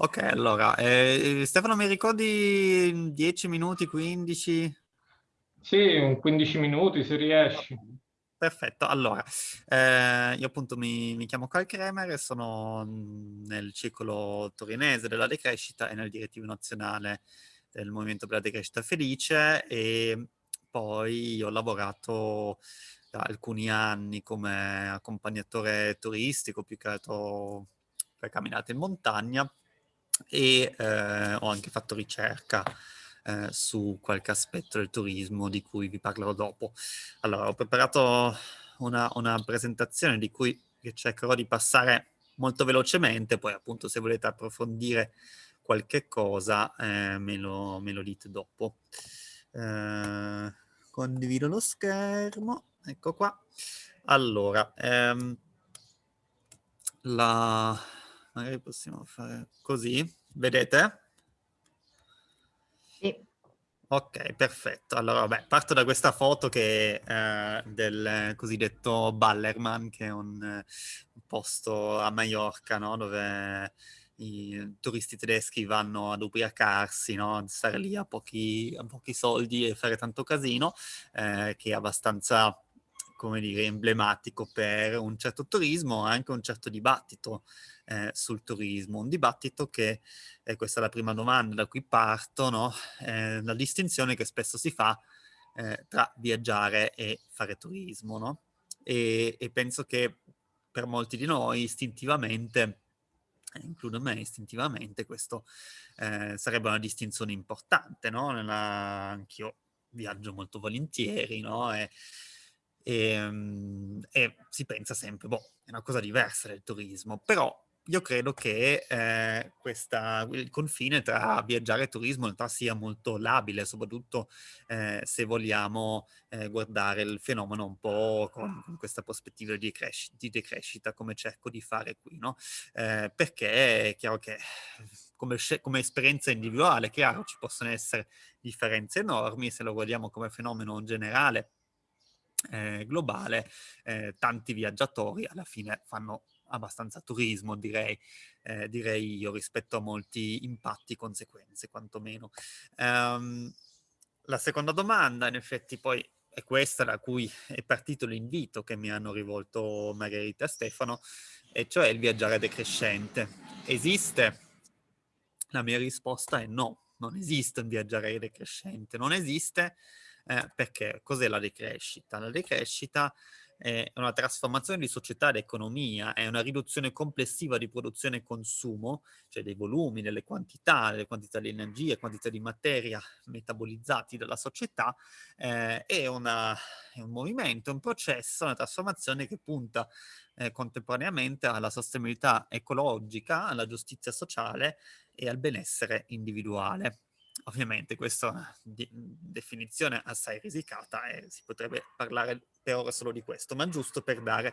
Ok, allora, eh, Stefano mi ricordi 10 minuti, 15? Sì, un 15 minuti se riesci. Perfetto, allora, eh, io appunto mi, mi, chiamo Carl Kremer e sono nel ciclo torinese della decrescita e nel direttivo nazionale del Movimento per la Decrescita Felice e poi ho lavorato da alcuni anni come accompagnatore turistico, più che altro per camminate in montagna e eh, ho anche fatto ricerca eh, su qualche aspetto del turismo di cui vi parlerò dopo. Allora, ho preparato una, una presentazione di cui cercherò di passare molto velocemente, poi appunto se volete approfondire qualche cosa eh, me, lo, me, lo, dite dopo. Eh, condivido lo schermo, ecco qua. Allora, ehm, la magari possiamo fare così, vedete? Sì. Ok, perfetto. Allora, vabbè, parto da questa foto che è eh, del cosiddetto Ballerman, che è un, un posto a Maiorca, no? Dove i turisti tedeschi vanno ad ubriacarsi, no? stare lì a pochi, a pochi, soldi e fare tanto casino, eh, che è abbastanza come dire, emblematico per un certo turismo, anche un certo dibattito eh, sul turismo. Un dibattito che, e questa è la prima domanda da cui parto, no? eh, la distinzione che spesso si fa eh, tra viaggiare e fare turismo. No? E, e, penso che per molti di noi istintivamente, includo me istintivamente, questo eh, sarebbe una distinzione importante. No? Anch'io viaggio molto volentieri, no? E, e, ehm, e, si pensa sempre, boh, è una cosa diversa del turismo, però io credo che eh, questa, il confine tra viaggiare e turismo in realtà sia molto labile, soprattutto eh, se vogliamo eh, guardare il fenomeno un po' con, con questa prospettiva di, di, decrescita, come cerco di fare qui, no? Eh, perché è chiaro che come, come esperienza individuale, chiaro, ci possono essere differenze enormi, se lo guardiamo come fenomeno generale, eh, globale, eh, tanti viaggiatori alla fine fanno abbastanza turismo, direi, eh, direi io, rispetto a molti impatti, conseguenze, quantomeno. Um, la seconda domanda, in effetti, poi è questa da cui è partito l'invito che mi hanno rivolto Margherita e Stefano, e cioè il viaggiare decrescente. Esiste? La mia risposta è no, non esiste un viaggiare decrescente, non esiste eh, perché cos'è la decrescita? La decrescita una trasformazione di società ed economia, è una riduzione complessiva di produzione e consumo, cioè dei volumi, delle quantità, delle quantità di energia, quantità di materia metabolizzati dalla società, eh, è, una, è, un movimento, un processo, una trasformazione che punta eh, contemporaneamente alla sostenibilità ecologica, alla giustizia sociale e al benessere individuale. Ovviamente questa è una definizione assai risicata e si potrebbe parlare per ora solo di questo, ma giusto per dare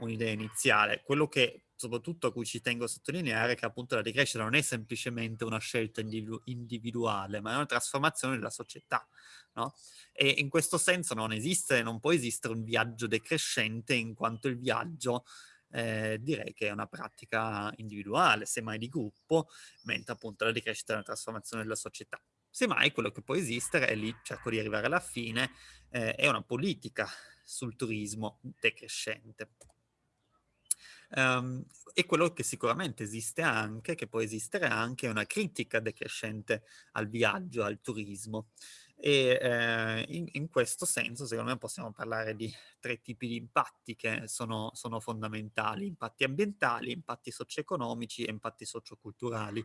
un'idea iniziale. Quello che soprattutto a cui ci tengo a sottolineare è che appunto la decrescita non è semplicemente una scelta individu individuale, ma è una trasformazione della società. No? E in questo senso non esiste, non può esistere un viaggio decrescente in quanto il viaggio eh, direi che è una pratica individuale, semmai di gruppo, mentre appunto la decrescita è una trasformazione della società. Semmai quello che può esistere, e lì cerco di arrivare alla fine, eh, è una politica sul turismo decrescente. Um, e quello che sicuramente esiste anche, che può esistere anche, è una critica decrescente al viaggio, al turismo. E eh, in, in, questo senso, secondo me, possiamo parlare di tre tipi di impatti che sono, sono fondamentali. Impatti ambientali, impatti socio-economici e impatti socioculturali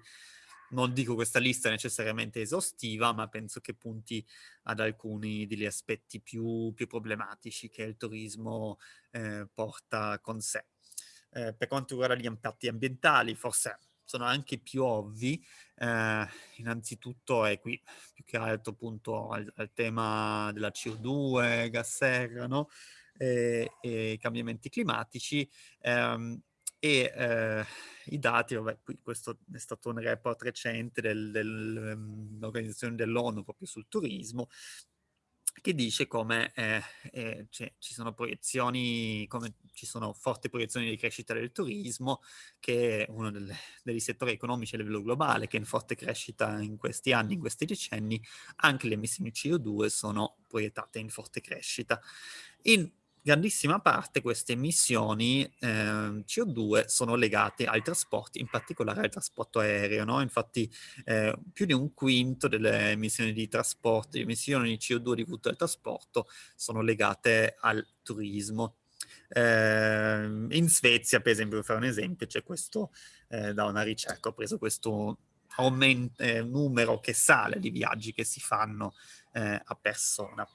non dico questa lista necessariamente esaustiva, ma penso che punti ad alcuni degli aspetti più, più problematici che il turismo eh, porta con sé. Eh, per quanto riguarda gli impatti ambientali, forse sono anche più ovvi, eh, innanzitutto è qui più che altro appunto al, al tema della CO2, gas serra, no? e, e cambiamenti climatici, ehm, e eh, i dati, vabbè, questo è stato un report recente dell'organizzazione del, dell'ONU proprio sul turismo, che dice come eh, eh, cioè, ci sono proiezioni, come ci sono forti proiezioni di crescita del turismo, che è uno delle, degli settori economici a livello globale, che è in forte crescita in questi anni, in questi decenni, anche le emissioni CO2 sono proiettate in forte crescita. In grandissima parte queste emissioni eh, CO2 sono legate ai trasporti, in particolare al trasporto aereo. No? Infatti eh, più di un quinto delle emissioni di trasporto, le emissioni di CO2 dovute al trasporto sono legate al turismo. Eh, in Svezia, per esempio, per fare un esempio, c'è questo, eh, da una ricerca, ho preso questo aumento, eh, numero che sale di viaggi che si fanno eh, a persona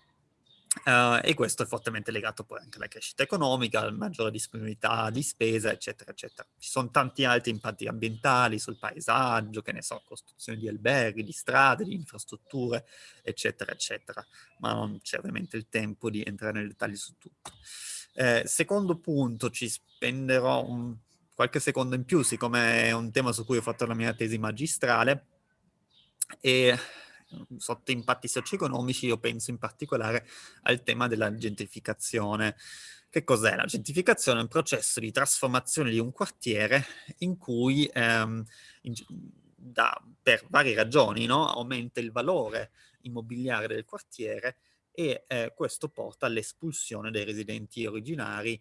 Uh, e questo è fortemente legato poi anche alla crescita economica, alla maggiore disponibilità di spesa, eccetera, eccetera. Ci sono tanti altri impatti ambientali sul paesaggio, che ne so, costruzione di alberghi, di strade, di infrastrutture, eccetera, eccetera. Ma non c'è ovviamente il tempo di entrare nei dettagli su tutto. Eh, secondo punto, ci spenderò un, qualche secondo in più, siccome è un tema su cui ho fatto la mia tesi magistrale, e sotto impatti socio-economici io penso in particolare al tema della gentrificazione. Che cos'è? La gentrificazione è un processo di trasformazione di un quartiere in cui ehm, in, da, per varie ragioni no? aumenta il valore immobiliare del quartiere e eh, questo porta all'espulsione dei residenti originari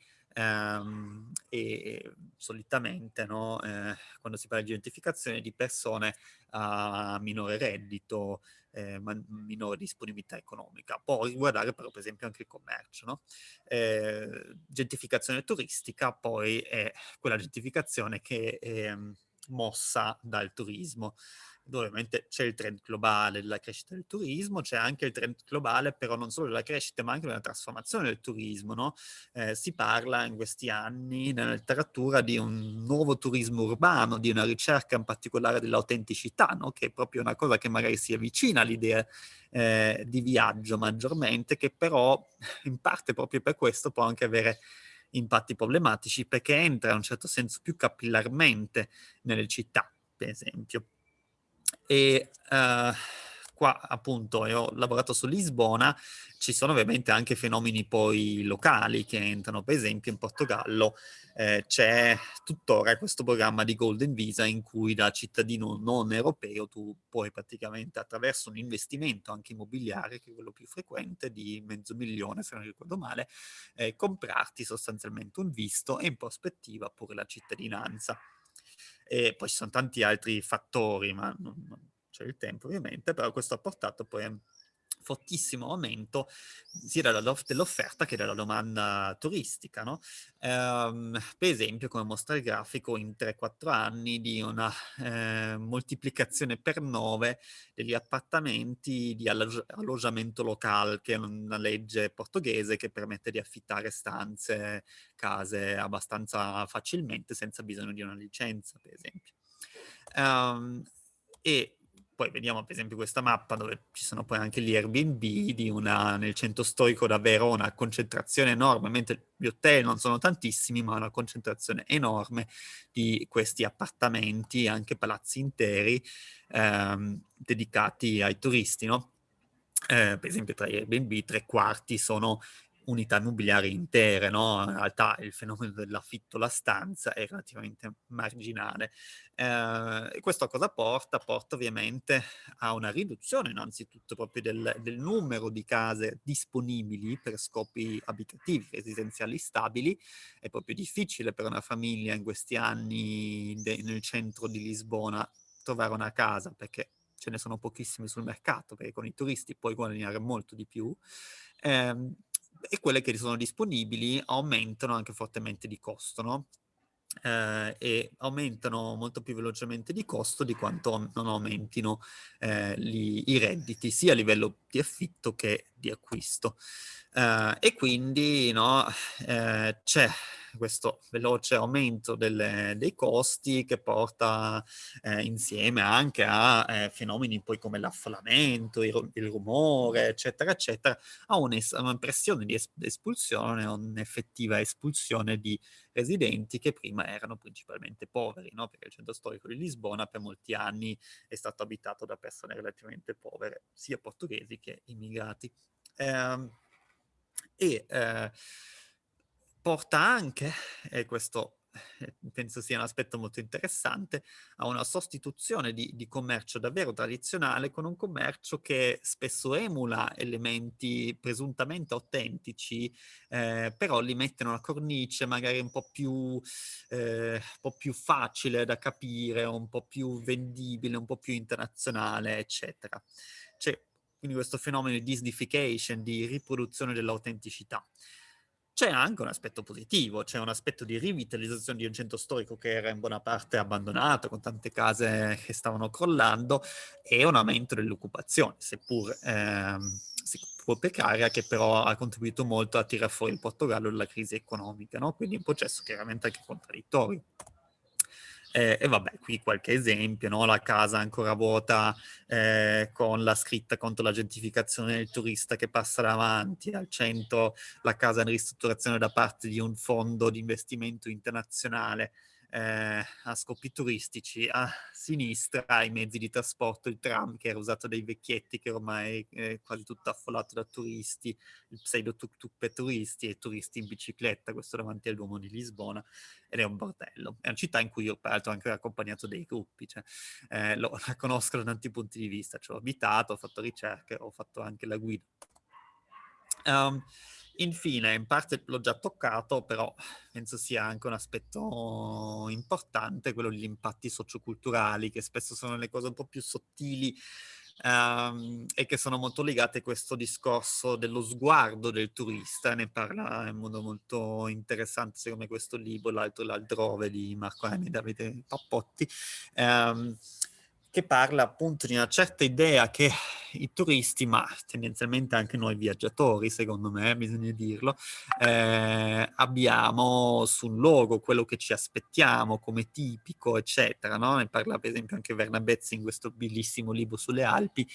e solitamente no, eh, quando si parla di gentrificazione di persone a minore reddito, eh, minore disponibilità economica. Può riguardare però per esempio anche il commercio. No? Eh, gentrificazione turistica poi è quella gentrificazione che è mossa dal turismo ovviamente c'è il trend globale della crescita del turismo, c'è anche il trend globale però non solo della crescita ma anche della trasformazione del turismo. No? Eh, si parla in questi anni nella letteratura di un nuovo turismo urbano, di una ricerca in particolare dell'autenticità, no? che è proprio una cosa che magari si avvicina all'idea eh, di viaggio maggiormente, che però in parte proprio per questo può anche avere impatti problematici perché entra in un certo senso più capillarmente nelle città, per esempio. E uh, qua appunto io ho lavorato su Lisbona, ci sono ovviamente anche fenomeni poi locali che entrano, per esempio in Portogallo eh, c'è tuttora questo programma di Golden Visa in cui da cittadino non europeo tu puoi praticamente attraverso un investimento anche immobiliare, che è quello più frequente, di mezzo milione se non ricordo male, eh, comprarti sostanzialmente un visto e in prospettiva pure la cittadinanza. E poi ci sono tanti altri fattori, ma non, non c'è il tempo ovviamente, però questo ha portato poi a fortissimo aumento sia dell'offerta che della domanda turistica. No? Ehm, per esempio, come mostra il grafico, in 3-4 anni di una eh, moltiplicazione per 9 degli appartamenti di alloggiamento locale, che è una legge portoghese che permette di affittare stanze, case abbastanza facilmente senza bisogno di una licenza, per esempio. Um, e poi vediamo per esempio questa mappa dove ci sono poi anche gli Airbnb una, nel centro storico davvero una concentrazione enorme, mentre gli hotel non sono tantissimi, ma una concentrazione enorme di questi appartamenti, anche palazzi interi, ehm, dedicati ai turisti, no? Eh, per esempio tra gli Airbnb tre quarti sono unità immobiliari intere, no? In realtà il fenomeno dell'affitto alla stanza è relativamente marginale. Eh, e questo a cosa porta? Porta ovviamente a una riduzione innanzitutto proprio del, del numero di case disponibili per scopi abitativi, residenziali stabili. È proprio difficile per una famiglia in questi anni nel centro di Lisbona trovare una casa perché ce ne sono pochissime sul mercato, perché con i turisti puoi guadagnare molto di più. Eh, e quelle che sono disponibili aumentano anche fortemente di costo, no? Eh, e aumentano molto più velocemente di costo di quanto non aumentino eh, li, i redditi sia a livello di affitto che di acquisto. Eh, e quindi no, eh, c'è questo veloce aumento delle, dei costi che porta eh, insieme anche a eh, fenomeni poi come l'affollamento, il, il, rumore, eccetera, eccetera, a un'impressione di es espulsione, un'effettiva espulsione di residenti che prima erano principalmente poveri, no? perché il centro storico di Lisbona per molti anni è stato abitato da persone relativamente povere, sia portoghesi che immigrati. Eh, e eh, porta anche, e questo eh, penso sia un aspetto molto interessante, a una sostituzione di, di, commercio davvero tradizionale con un commercio che spesso emula elementi presuntamente autentici, eh, però li mette in una cornice magari un po' più, eh, un po' più facile da capire, un po' più vendibile, un po' più internazionale, eccetera. C'è quindi questo fenomeno di disnification, di riproduzione dell'autenticità. C'è anche un aspetto positivo, c'è un aspetto di rivitalizzazione di un centro storico che era in buona parte abbandonato, con tante case che stavano crollando, e un aumento dell'occupazione, seppur, ehm, seppur precaria, che però ha contribuito molto a tirare fuori il Portogallo dalla crisi economica, no? quindi un processo chiaramente anche contraddittorio. Eh, e vabbè, qui qualche esempio, no? la casa ancora vuota eh, con la scritta contro la gentificazione del turista che passa davanti, al centro la casa in ristrutturazione da parte di un fondo di investimento internazionale eh, a scopi turistici, a sinistra i mezzi di trasporto, il tram che era usato dai vecchietti che ormai è quasi tutto affollato da turisti, il pseudo tuk tuk per turisti e turisti in bicicletta, questo davanti al Duomo di Lisbona, ed è un bordello. È una città in cui io peraltro ho anche accompagnato dei gruppi, cioè, eh, lo, la conosco da tanti punti di vista, ci ho abitato, ho fatto ricerche, ho fatto anche la guida. Um, Infine, in parte l'ho già toccato, però penso sia anche un aspetto importante, quello degli impatti socioculturali, che spesso sono le cose un po' più sottili um, e che sono molto legate a questo discorso dello sguardo del turista. Ne parla in modo molto interessante, secondo me, questo libro, l'altro l'altrove di Marco Emi e Davide Pappotti. Um, che parla appunto di una certa idea che i turisti, ma tendenzialmente anche noi viaggiatori, secondo me, bisogna dirlo, eh, abbiamo sul luogo quello che ci aspettiamo come tipico, eccetera. No? Ne parla per esempio anche Vernabezzi in questo bellissimo libro sulle Alpi,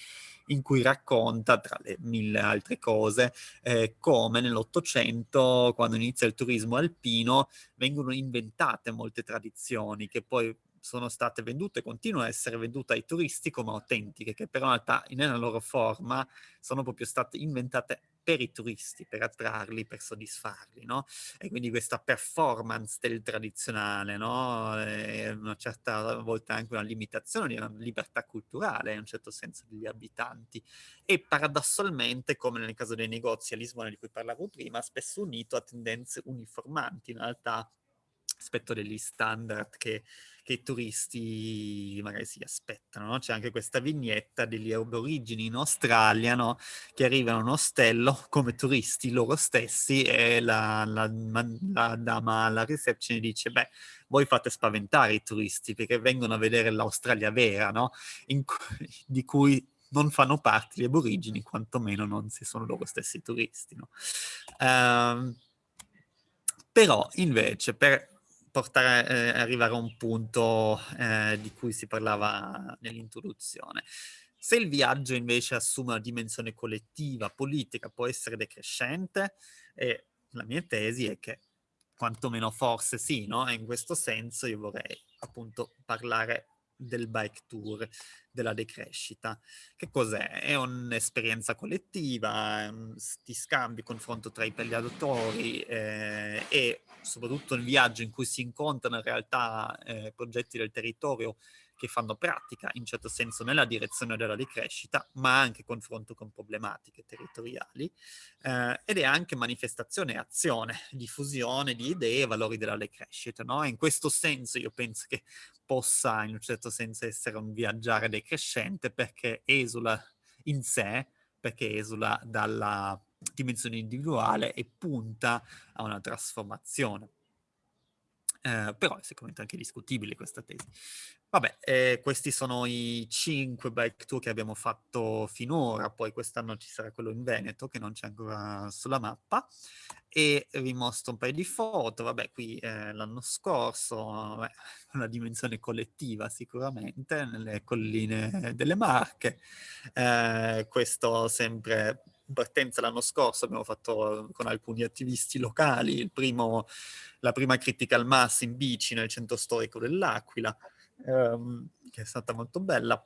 in cui racconta, tra le mille altre cose, eh, come nell'Ottocento, quando inizia il turismo alpino, vengono inventate molte tradizioni che poi sono state vendute, continuano a essere vendute ai turisti come autentiche, che però in realtà nella loro forma sono proprio state inventate per i turisti, per attrarli, per soddisfarli, no? E quindi questa performance del tradizionale, no? È una certa volta anche una limitazione di una libertà culturale, in un certo senso, degli abitanti. E paradossalmente, come nel caso dei negozi a Lisbona di cui parlavo prima, spesso unito a tendenze uniformanti, in realtà rispetto degli standard che, che, i turisti magari si aspettano. No? C'è anche questa vignetta degli aborigini in Australia no? che arrivano a un ostello come turisti loro stessi e la, la, la dama alla reception dice beh voi fate spaventare i turisti perché vengono a vedere l'Australia vera, no? Cu di cui non fanno parte gli aborigini, quantomeno non se sono loro stessi turisti. No? Um, però invece per portare, eh, arrivare a un punto eh, di cui si parlava nell'introduzione. Se il viaggio invece assume una dimensione collettiva, politica, può essere decrescente, e la mia tesi è che quantomeno forse sì, no? E in questo senso io vorrei appunto parlare del bike tour, della decrescita. Che cos'è? È un'esperienza collettiva, ti scambi, confronto tra i pagliatori eh, e soprattutto il viaggio in cui si incontrano in realtà eh, progetti del territorio che fanno pratica in certo senso nella direzione della decrescita, ma anche confronto con problematiche territoriali, eh, ed è anche manifestazione e azione, diffusione di idee e valori della decrescita. No? in questo senso io penso che possa in un certo senso essere un viaggiare decrescente perché esula in sé, perché esula dalla dimensione individuale e punta a una trasformazione. Eh, però è sicuramente anche discutibile questa tesi. Vabbè, eh, questi sono i cinque bike tour che abbiamo fatto finora, poi quest'anno ci sarà quello in Veneto che non c'è ancora sulla mappa e vi mostro un paio di foto, vabbè qui eh, l'anno scorso, beh, una dimensione collettiva sicuramente, nelle colline delle Marche, eh, questo sempre partenza l'anno scorso abbiamo fatto con alcuni attivisti locali, primo, la prima critical mass in bici nel centro storico dell'Aquila, ehm, che è stata molto bella.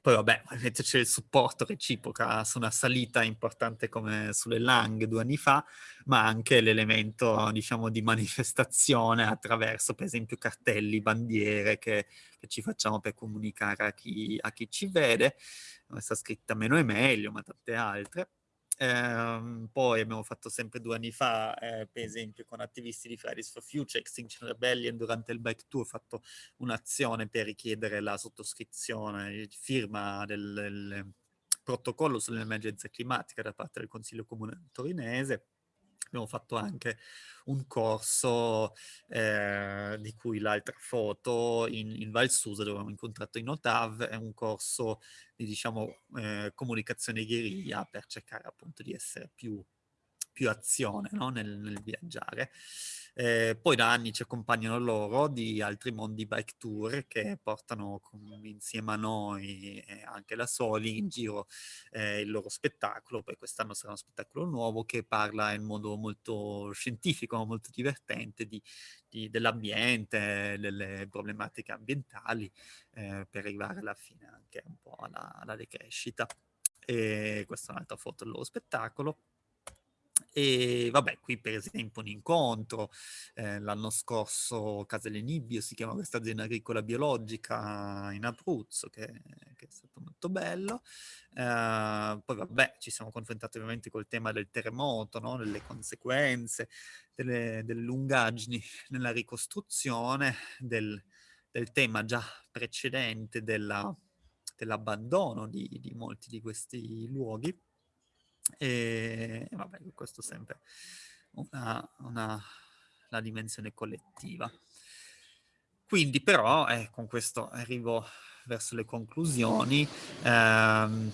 poi vabbè, ovviamente c'è il supporto reciproca su una salita importante come sulle Lang due anni fa, ma anche l'elemento, diciamo, di manifestazione attraverso, per esempio, cartelli, bandiere che, che ci facciamo per comunicare a chi, a chi ci vede. Questa scritta meno è meglio, ma tante altre. Eh, poi abbiamo fatto sempre due anni fa, eh, per esempio con attivisti di Fridays for Future, Extinction Rebellion, durante il bike tour ho fatto un'azione per richiedere la sottoscrizione, firma del, del protocollo sull'emergenza climatica da parte del Consiglio Comune torinese abbiamo fatto anche un corso eh, di cui l'altra foto in, in Val Susa dove abbiamo incontrato i Notav, è un corso di diciamo eh, comunicazione guerriglia per cercare appunto di essere più, più azione no? nel, nel viaggiare. Eh, poi da anni ci accompagnano loro di altri mondi bike tour che portano insieme a noi e anche da soli in giro eh, il loro spettacolo. Poi quest'anno sarà uno spettacolo nuovo che parla in modo molto scientifico, molto divertente di, di, dell'ambiente, delle problematiche ambientali eh, per arrivare alla fine anche un po' alla, alla decrescita. E questa è un'altra foto del loro spettacolo. E vabbè, qui per esempio un incontro, eh, l'anno scorso Casele Nibbio si chiama questa azienda agricola biologica in Abruzzo, che, che è stato molto bello. Eh, poi vabbè, ci siamo confrontati ovviamente col tema del terremoto, no? delle conseguenze, delle, delle, lungaggini nella ricostruzione, del, del tema già precedente dell'abbandono di, di molti di questi luoghi. E vabbè, questo è sempre una, una, la dimensione collettiva. Quindi però, eh, con questo arrivo verso le conclusioni, ehm,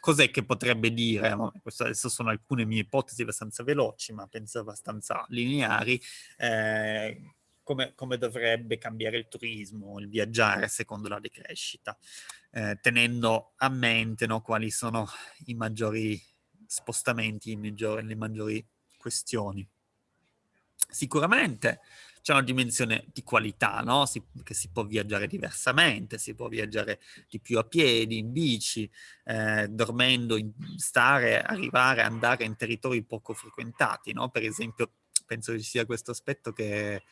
cos'è che potrebbe dire, queste adesso sono alcune mie ipotesi abbastanza veloci, ma penso abbastanza lineari, eh, come, come, dovrebbe cambiare il turismo, il viaggiare secondo la decrescita, eh, tenendo a mente no, quali sono i maggiori spostamenti, maggiori, le maggiori questioni. Sicuramente c'è una dimensione di qualità, no? Si, che si può viaggiare diversamente, si può viaggiare di più a piedi, in bici, eh, dormendo, in, stare, arrivare, andare in territori poco frequentati, no? Per esempio, penso che ci sia questo aspetto che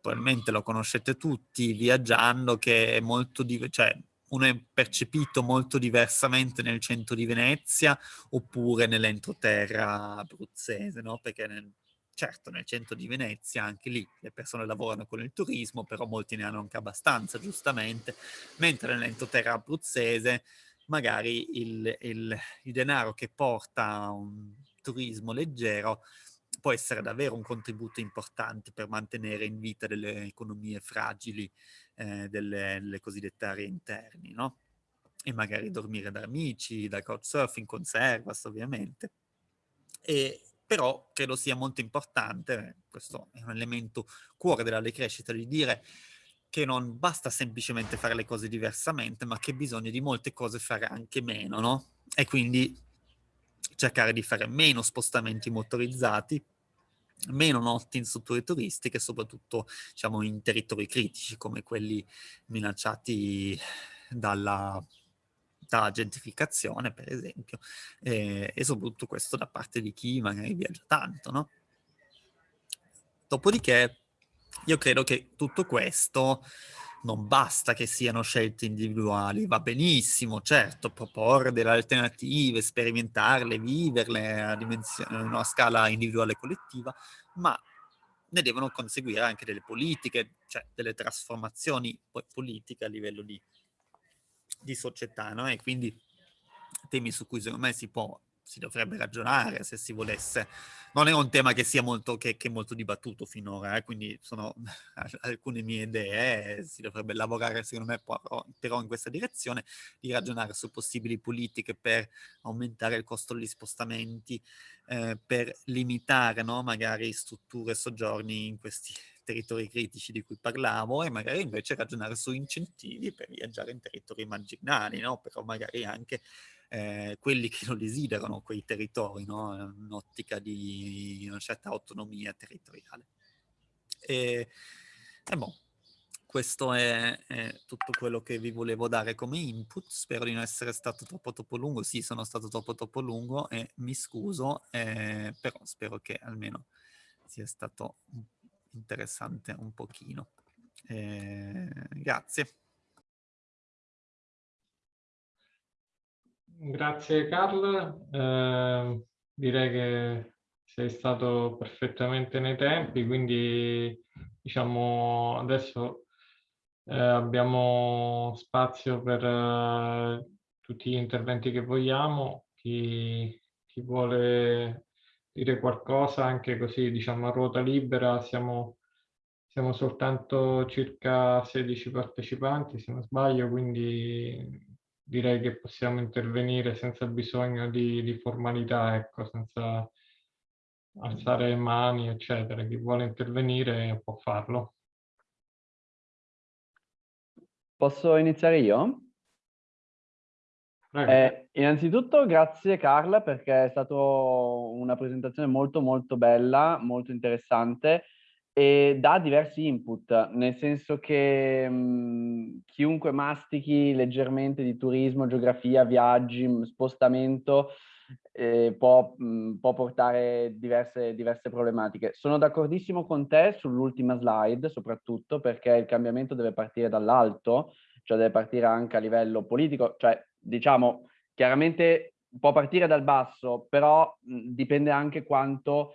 probabilmente lo conoscete tutti viaggiando, che è molto diverso, cioè uno è percepito molto diversamente nel centro di Venezia oppure nell'entroterra abruzzese, no? Perché nel, certo nel centro di Venezia anche lì le persone lavorano con il turismo, però molti ne hanno anche abbastanza, giustamente, mentre nell'entroterra abruzzese magari il, il, il denaro che porta un turismo leggero può essere davvero un contributo importante per mantenere in vita delle economie fragili eh, delle, delle, cosiddette aree interni, no? E magari dormire da amici, da couchsurfing, con servas ovviamente. E, però credo sia molto importante, questo è un elemento cuore della decrescita, di dire che non basta semplicemente fare le cose diversamente, ma che bisogna di molte cose fare anche meno, no? E quindi cercare di fare meno spostamenti motorizzati, meno notti in strutture turistiche, soprattutto diciamo, in territori critici come quelli minacciati dalla, dalla gentrificazione, per esempio, eh, e soprattutto questo da parte di chi magari viaggia tanto, no? Dopodiché io credo che tutto questo non basta che siano scelte individuali, va benissimo, certo, proporre delle alternative, sperimentarle, viverle a, una scala individuale e collettiva, ma ne devono conseguire anche delle politiche, cioè delle trasformazioni politiche a livello di, di società, no? E quindi temi su cui secondo me si può si dovrebbe ragionare se si volesse. Non è un tema che sia molto, che, che molto dibattuto finora, eh? quindi sono alcune mie idee, si dovrebbe lavorare secondo me però, però, in questa direzione, di ragionare su possibili politiche per aumentare il costo degli spostamenti, eh, per limitare no? magari strutture e soggiorni in questi territori critici di cui parlavo e magari invece ragionare su incentivi per viaggiare in territori marginali, no? però magari anche eh, quelli che non desiderano quei territori, no? un'ottica di una certa autonomia territoriale. E, e boh, questo è, è, tutto quello che vi volevo dare come input. Spero di non essere stato troppo troppo lungo. Sì, sono stato troppo troppo lungo e mi scuso, eh, però spero che almeno sia stato interessante un pochino. Eh, grazie. Grazie Carl, eh, direi che sei stato perfettamente nei tempi, quindi diciamo adesso eh, abbiamo spazio per eh, tutti gli interventi che vogliamo, chi, chi, vuole dire qualcosa anche così diciamo a ruota libera, siamo, siamo soltanto circa 16 partecipanti se non sbaglio, quindi direi che possiamo intervenire senza bisogno di, di formalità, ecco, senza alzare mani, eccetera. Chi vuole intervenire può farlo. Posso iniziare io? Eh, innanzitutto grazie Carla perché è stata una presentazione molto molto bella, molto interessante e dà diversi input, nel senso che mh, chiunque mastichi leggermente di turismo, geografia, viaggi, spostamento, eh, può, mh, può, portare diverse, diverse problematiche. Sono d'accordissimo con te sull'ultima slide, soprattutto perché il cambiamento deve partire dall'alto, cioè deve partire anche a livello politico, cioè diciamo chiaramente può partire dal basso, però mh, dipende anche quanto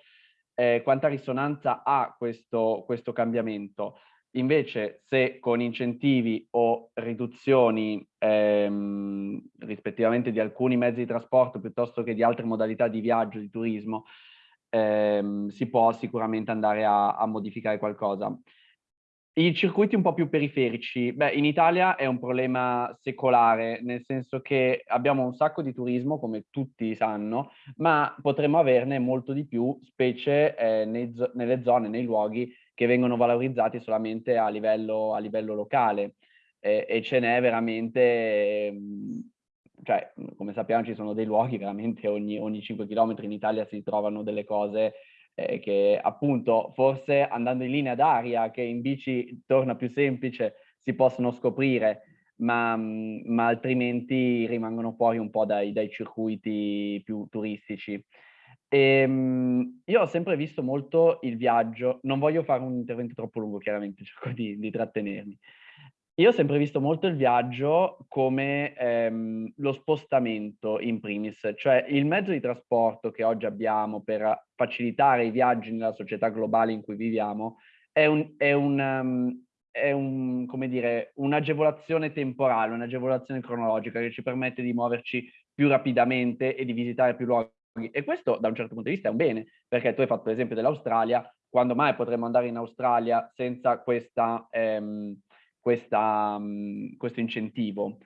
eh, quanta risonanza ha questo, questo cambiamento. Invece se con incentivi o riduzioni ehm, rispettivamente di alcuni mezzi di trasporto piuttosto che di altre modalità di viaggio, di turismo, ehm, si può sicuramente andare a, a modificare qualcosa. I circuiti un po' più periferici, beh, in Italia è un problema secolare, nel senso che abbiamo un sacco di turismo, come tutti sanno, ma potremmo averne molto di più, specie eh, nei, nelle zone, nei luoghi che vengono valorizzati solamente a livello, a livello locale. Eh, e ce n'è veramente, eh, cioè, come sappiamo ci sono dei luoghi veramente ogni, ogni 5 km in Italia si trovano delle cose eh, che appunto forse andando in linea d'aria, che in bici torna più semplice, si possono scoprire, ma, mm, ma altrimenti rimangono fuori un po' dai, dai circuiti più turistici. E, ehm, io ho sempre visto molto il viaggio, non voglio fare un intervento troppo lungo chiaramente, cerco di, di trattenermi, io ho sempre visto molto il viaggio come ehm, lo spostamento in primis, cioè il mezzo di trasporto che oggi abbiamo per facilitare i viaggi nella società globale in cui viviamo è un, è un, um, è un come dire, un'agevolazione temporale, un'agevolazione cronologica che ci permette di muoverci più rapidamente e di visitare più luoghi. E questo da un certo punto di vista è un bene, perché tu hai fatto l'esempio dell'Australia, quando mai potremmo andare in Australia senza questa... Ehm, questa, mh, questo incentivo.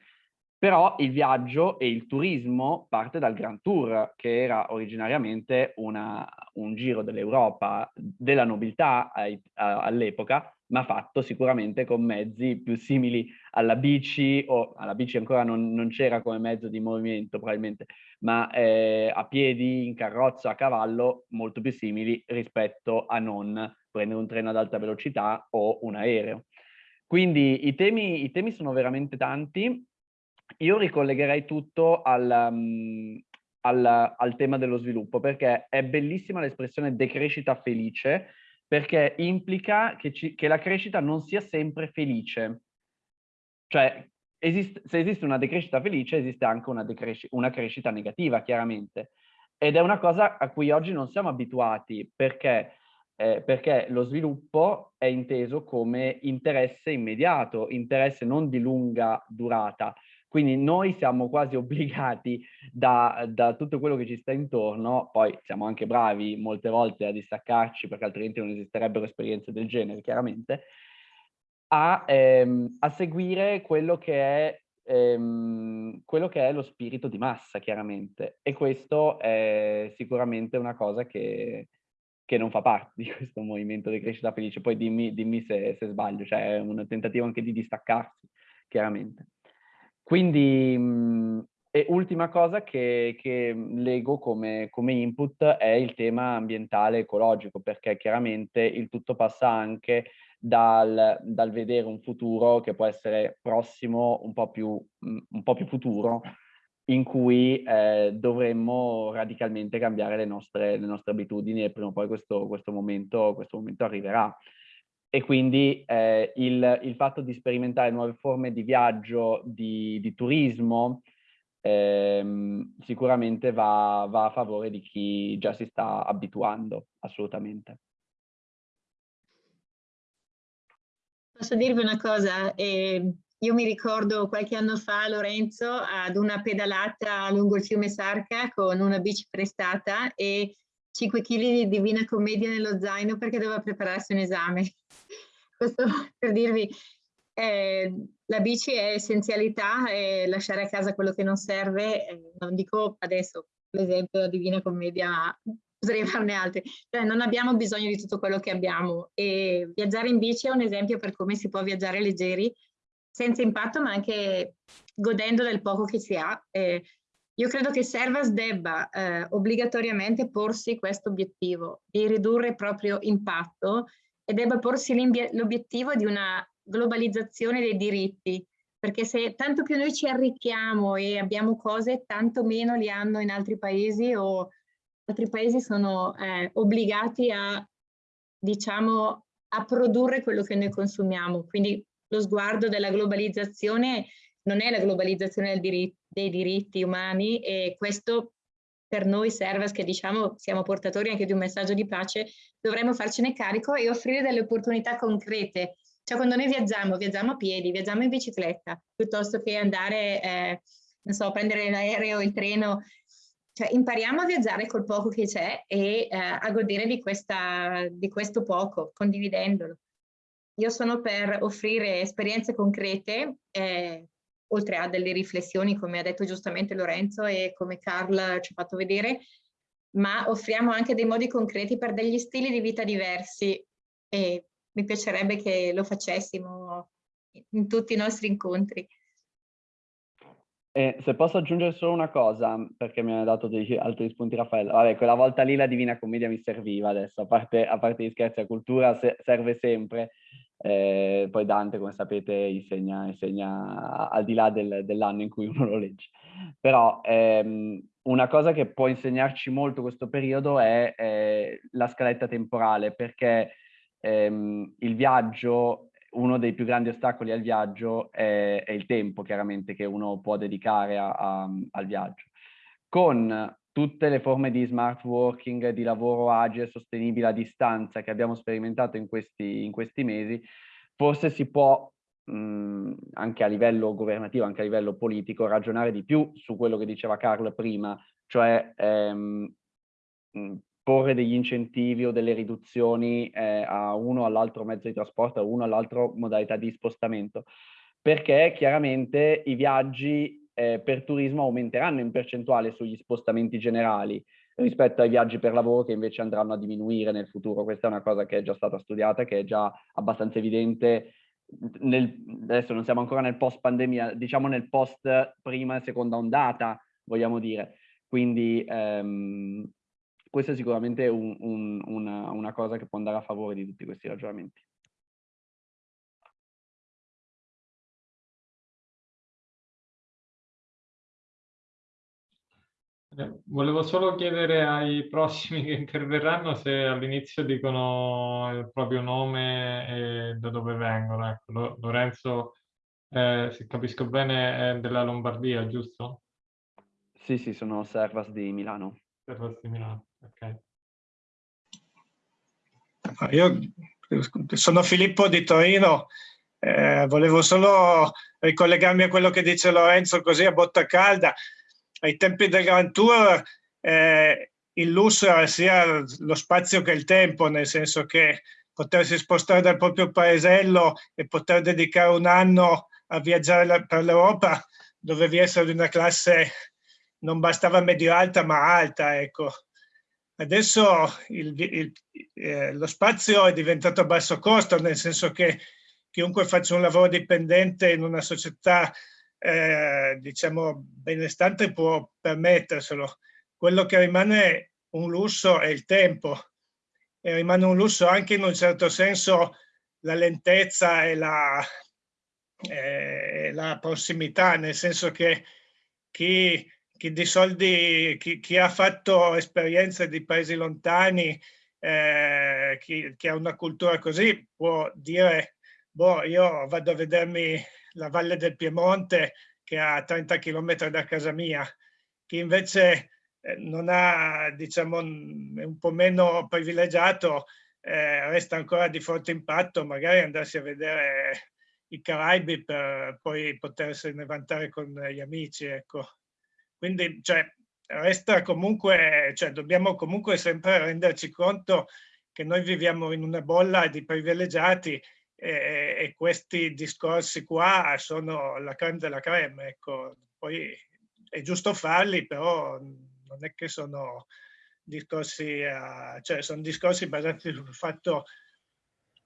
Però il viaggio e il turismo parte dal Grand Tour, che era originariamente una, un giro dell'Europa, della nobiltà all'epoca, ma fatto sicuramente con mezzi più simili alla bici, o alla bici ancora non, non c'era come mezzo di movimento probabilmente, ma eh, a piedi, in carrozza, a cavallo, molto più simili rispetto a non prendere un treno ad alta velocità o un aereo. Quindi i temi, i temi sono veramente tanti. Io ricollegherei tutto al, um, al, al tema dello sviluppo, perché è bellissima l'espressione decrescita felice, perché implica che, ci, che, la crescita non sia sempre felice. Cioè, esiste, se esiste una decrescita felice, esiste anche una, una, crescita negativa, chiaramente. Ed è una cosa a cui oggi non siamo abituati, perché eh, perché lo sviluppo è inteso come interesse immediato, interesse non di lunga durata. Quindi noi siamo quasi obbligati da, da, tutto quello che ci sta intorno, poi siamo anche bravi molte volte a distaccarci perché altrimenti non esisterebbero esperienze del genere, chiaramente, a, ehm, a seguire quello che, è, ehm, quello che è lo spirito di massa, chiaramente. E questo è sicuramente una cosa che, che non fa parte di questo movimento di crescita felice. Poi dimmi, dimmi se, se, sbaglio, cioè è un tentativo anche di distaccarsi, chiaramente. Quindi, mh, e ultima cosa che, che leggo come, come, input è il tema ambientale ecologico, perché chiaramente il tutto passa anche dal, dal, vedere un futuro che può essere prossimo, un po' più, un po più futuro, in cui eh, dovremmo radicalmente cambiare le nostre, le nostre, abitudini e prima o poi questo, questo, momento, questo momento, arriverà. E quindi eh, il, il, fatto di sperimentare nuove forme di viaggio, di, di turismo, ehm, sicuramente va, va a favore di chi già si sta abituando, assolutamente. Posso dirvi una cosa? Eh, io mi ricordo qualche anno fa, Lorenzo, ad una pedalata lungo il fiume Sarca con una bici prestata e 5 kg di Divina Commedia nello zaino perché doveva prepararsi un esame. Questo per dirvi, eh, la bici è essenzialità e lasciare a casa quello che non serve, eh, non dico adesso, l'esempio della Divina Commedia, ma potrei farne altri. Cioè, non abbiamo bisogno di tutto quello che abbiamo e viaggiare in bici è un esempio per come si può viaggiare leggeri senza impatto ma anche godendo del poco che si ha. Eh, io credo che Servas debba eh, obbligatoriamente porsi questo obiettivo di ridurre il proprio impatto e debba porsi l'obiettivo di una globalizzazione dei diritti, perché se tanto più noi ci arricchiamo e abbiamo cose, tanto meno li hanno in altri paesi o altri paesi sono eh, obbligati a, diciamo, a produrre quello che noi consumiamo. Quindi lo sguardo della globalizzazione non è la globalizzazione diri dei diritti umani e questo per noi Servas che diciamo siamo portatori anche di un messaggio di pace dovremmo farcene carico e offrire delle opportunità concrete. Cioè quando noi viaggiamo, viaggiamo a piedi, viaggiamo in bicicletta, piuttosto che andare, eh, non so, prendere l'aereo, il treno, cioè impariamo a viaggiare col poco che c'è e eh, a godere di, questa, di questo poco, condividendolo. Io sono per offrire esperienze concrete, eh, oltre a delle riflessioni, come ha detto giustamente Lorenzo e come Carl ci ha fatto vedere, ma offriamo anche dei modi concreti per degli stili di vita diversi e mi piacerebbe che lo facessimo in tutti i nostri incontri. E se posso aggiungere solo una cosa, perché mi ha dato degli altri spunti Raffaello. Vabbè, quella volta lì la Divina Commedia mi serviva adesso, a parte, a parte gli scherzi, la cultura serve sempre, eh, poi Dante, come sapete, insegna, insegna al di là del, dell'anno in cui uno lo legge. Però ehm, una cosa che può insegnarci molto questo periodo è eh, la scaletta temporale, perché ehm, il viaggio, uno dei più grandi ostacoli al viaggio è, è il tempo, chiaramente, che uno può dedicare a, a, al viaggio. Con tutte le forme di smart working, di lavoro agile, sostenibile a distanza che abbiamo sperimentato in questi, in questi mesi, forse si può mh, anche a livello governativo, anche a livello politico, ragionare di più su quello che diceva Carlo prima, cioè ehm, porre degli incentivi o delle riduzioni eh, a uno o all'altro mezzo di trasporto, a uno o all'altro modalità di spostamento, perché chiaramente i viaggi eh, per turismo aumenteranno in percentuale sugli spostamenti generali rispetto ai viaggi per lavoro che invece andranno a diminuire nel futuro. Questa è una cosa che è già stata studiata, che è già abbastanza evidente. Nel, adesso non siamo ancora nel post pandemia, diciamo nel post prima e seconda ondata, vogliamo dire. Quindi ehm, questa è sicuramente un, un, una, una cosa che può andare a favore di tutti questi ragionamenti. Volevo solo chiedere ai prossimi che interverranno se all'inizio dicono il proprio nome e da dove vengono. Ecco, Lorenzo, eh, se capisco bene, è della Lombardia, giusto? Sì, sì, sono Servas di Milano. Servas di Milano, ok. Io sono Filippo di Torino, eh, volevo solo ricollegarmi a quello che dice Lorenzo così a botta calda ai tempi del Grand Tour eh, il lusso era sia lo spazio che il tempo, nel senso che potersi spostare dal proprio paesello e poter dedicare un anno a viaggiare per l'Europa dovevi essere di una classe non bastava medio-alta ma alta, ecco. Adesso il, il, eh, lo spazio è diventato a basso costo, nel senso che chiunque faccia un lavoro dipendente in una società eh, diciamo, benestante può permetterselo. Quello che rimane un lusso è il tempo e rimane un lusso anche in un certo senso la lentezza e la, eh, la prossimità, nel senso che chi, chi di soldi, chi, chi, ha fatto esperienze di paesi lontani, eh, chi, chi, ha una cultura così, può dire, boh, io vado a vedermi la Valle del Piemonte che ha 30 km da casa mia. Chi invece eh, non ha, diciamo, è un po' meno privilegiato, eh, resta ancora di forte impatto, magari andarsi a vedere i Caraibi per poi potersene vantare con gli amici, ecco. Quindi, cioè, resta comunque, cioè, dobbiamo comunque sempre renderci conto che noi viviamo in una bolla di privilegiati e, e questi discorsi qua sono la creme della creme, ecco. Poi è giusto farli, però non è che sono discorsi, uh, cioè sono discorsi basati sul fatto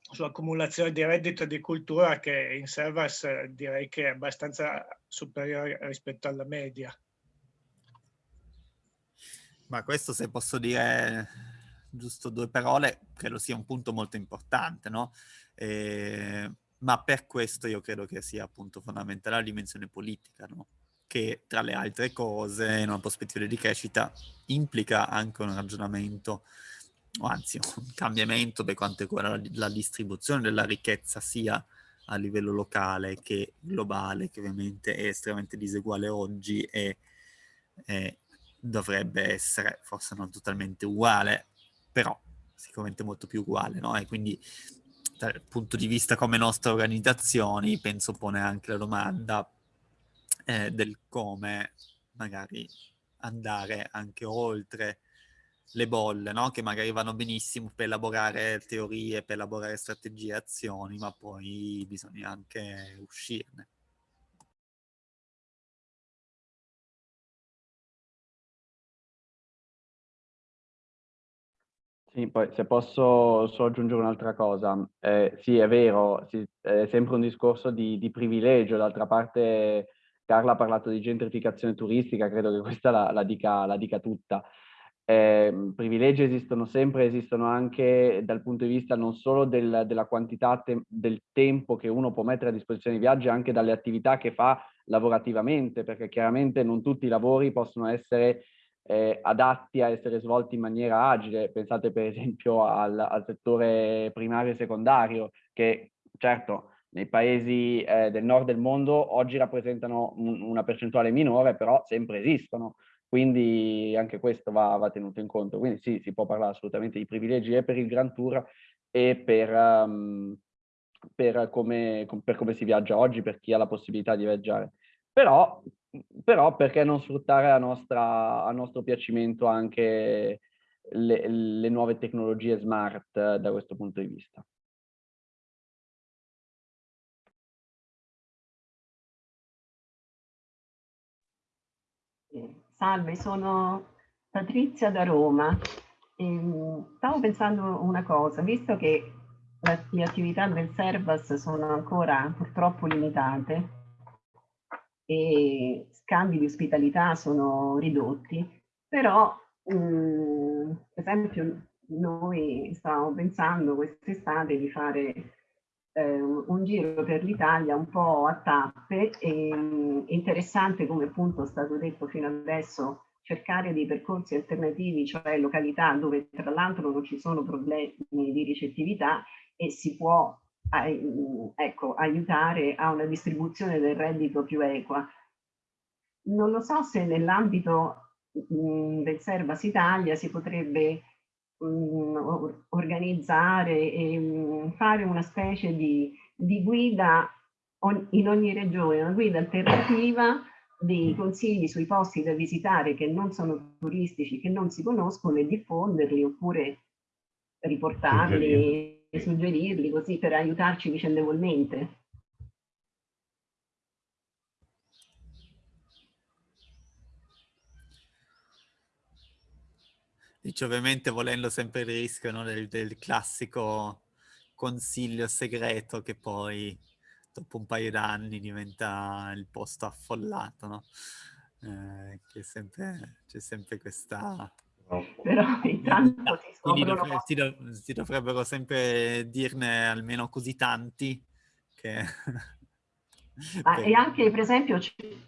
sull'accumulazione di reddito e di cultura che in Servas direi che è abbastanza superiore rispetto alla media. Ma questo se posso dire giusto due parole, credo sia un punto molto importante, no? Eh, ma per questo io credo che sia appunto fondamentale la dimensione politica, no? Che tra le altre cose, in una prospettiva di crescita, implica anche un ragionamento o anzi un cambiamento per quanto riguarda la, distribuzione della ricchezza sia a livello locale che globale, che ovviamente è estremamente diseguale oggi e, e dovrebbe essere forse non totalmente uguale, però sicuramente molto più uguale, no? E quindi dal punto di vista come nostre organizzazioni penso pone anche la domanda eh, del come magari andare anche oltre le bolle, no? che magari vanno benissimo per elaborare teorie, per elaborare strategie e azioni, ma poi bisogna anche uscirne. Sì, poi se posso solo aggiungere un'altra cosa, eh, sì è vero, sì, è sempre un discorso di, di privilegio, d'altra parte Carla ha parlato di gentrificazione turistica, credo che questa la, la, dica, la dica tutta. Eh, privilegi esistono sempre, esistono anche dal punto di vista non solo del, della quantità te del tempo che uno può mettere a disposizione di viaggi, anche dalle attività che fa lavorativamente, perché chiaramente non tutti i lavori possono essere eh, adatti a essere svolti in maniera agile. Pensate per esempio al, al settore primario e secondario, che certo nei paesi eh, del nord del mondo oggi rappresentano un, una percentuale minore, però sempre esistono. Quindi anche questo va, va, tenuto in conto. Quindi sì, si può parlare assolutamente di privilegi e per il Grand Tour e per, um, per, come, per come si viaggia oggi, per chi ha la possibilità di viaggiare. Però, però perché non sfruttare a, nostra, a nostro piacimento anche le, le nuove tecnologie smart da questo punto di vista? Salve, sono Patrizia da Roma. Ehm, stavo pensando una cosa, visto che le attività del Servas sono ancora purtroppo limitate e scambi di ospitalità sono ridotti, però mh, mm, per esempio noi stavamo pensando quest'estate di fare eh, un giro per l'Italia un po' a tappe e mh, interessante come appunto è stato detto fino adesso cercare dei percorsi alternativi, cioè località dove tra l'altro non ci sono problemi di ricettività e si può ecco, aiutare a una distribuzione del reddito più equa. Non lo so se nell'ambito del Servas Italia si potrebbe organizzare e fare una specie di, di guida in ogni regione, una guida alternativa dei consigli sui posti da visitare che non sono turistici, che non si conoscono e diffonderli oppure riportarli, suggerirli, suggerirli così per aiutarci vicendevolmente. Dice ovviamente volendo sempre il rischio no, del, del, classico consiglio segreto che poi dopo un paio d'anni diventa il posto affollato, no? Eh, c'è sempre, sempre, questa, però intanto scoprono... Dovre si, dov si, dovrebbero sempre dirne almeno così tanti che... ah, e anche per esempio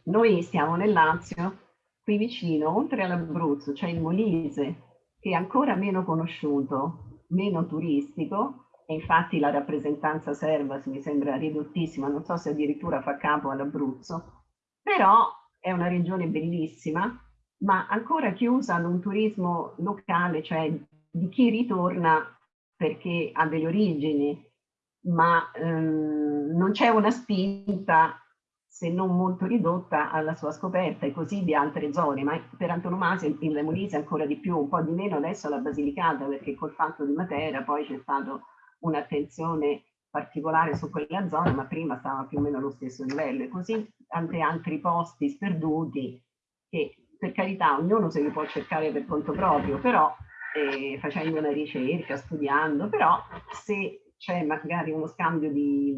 noi stiamo nel Lazio, qui vicino, oltre all'Abruzzo, c'è il Molise, che è ancora meno conosciuto, meno turistico, e infatti la rappresentanza serba mi sembra ridottissima, non so se addirittura fa capo all'Abruzzo, però è una regione bellissima, ma ancora chiusa ad un turismo locale, cioè di chi ritorna perché ha delle origini, ma ehm, non c'è una spinta se non molto ridotta alla sua scoperta e così di altre zone, ma per antonomasia in Lemolise ancora di più, un po' di meno adesso la Basilicata perché col fatto di Matera poi c'è stata un'attenzione particolare su quella zona, ma prima stava più o meno allo stesso livello. E così tanti altri posti sperduti che per carità ognuno se li può cercare per conto proprio, però facendo una ricerca, studiando, però se c'è magari uno scambio di,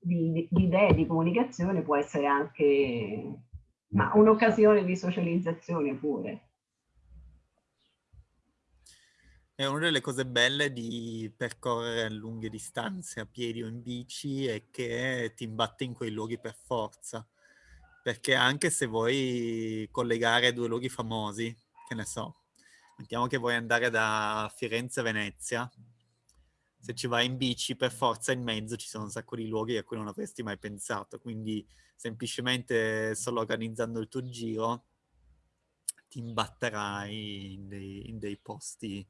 di, di, idee, di comunicazione può essere anche un'occasione di socializzazione pure. È una delle cose belle di percorrere lunghe distanze a piedi o in bici è che ti imbatte in quei luoghi per forza perché anche se vuoi collegare due luoghi famosi, che ne so, mettiamo che vuoi andare da Firenze a Venezia, se ci vai in bici per forza in mezzo ci sono un sacco di luoghi a cui non avresti mai pensato, quindi semplicemente solo organizzando il tuo giro ti imbatterai in dei, in dei posti